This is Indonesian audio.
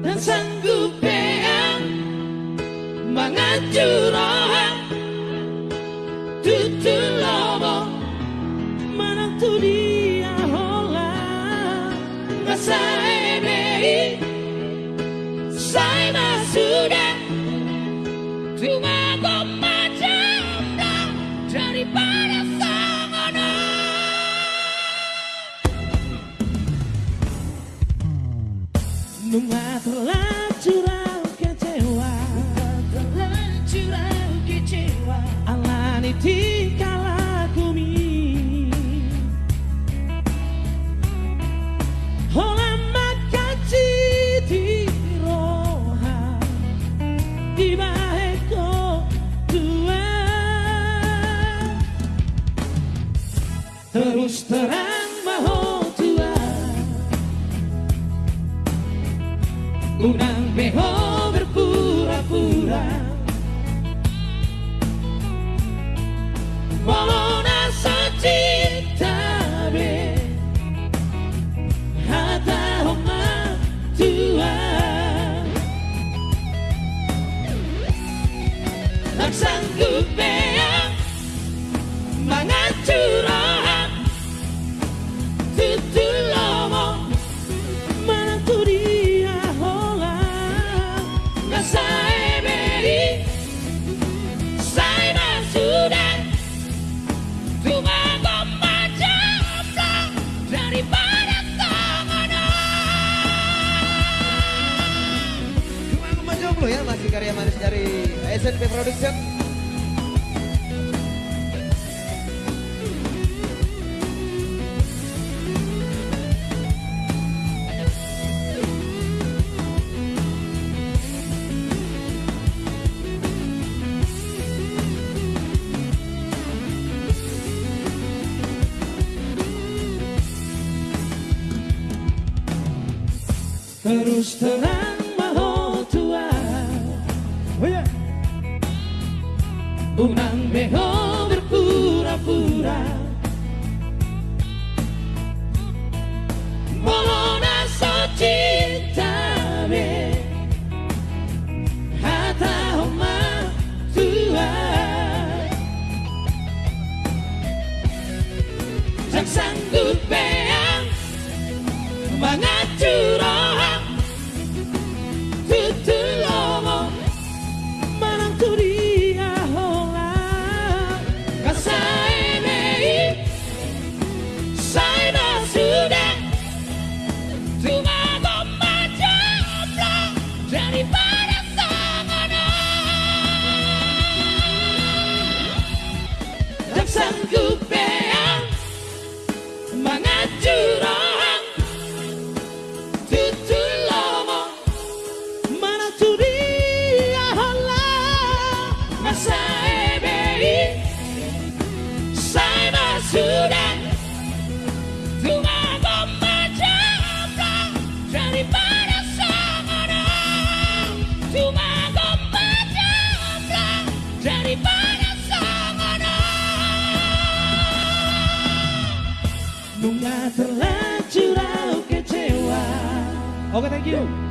Dan sanggup yang Menghancurkan Tutu lobo. Menantu dia hola. Ngasa ebei Saya sudah. Cuma Nunga terlanjur kecewa. Terlanjur kecewa. Alani tingkah lakumi Hola makaji di roha. Di baheko tua Terus terang Unang beho berpura-pura Molona ya masih karya manis dari SNP Production. Terus terang Unang beho berpura-pura. Molona so cinta be. Hata homa tua. Tak sanggup beang. Menghancurkan Kecewa. Oke, thank you.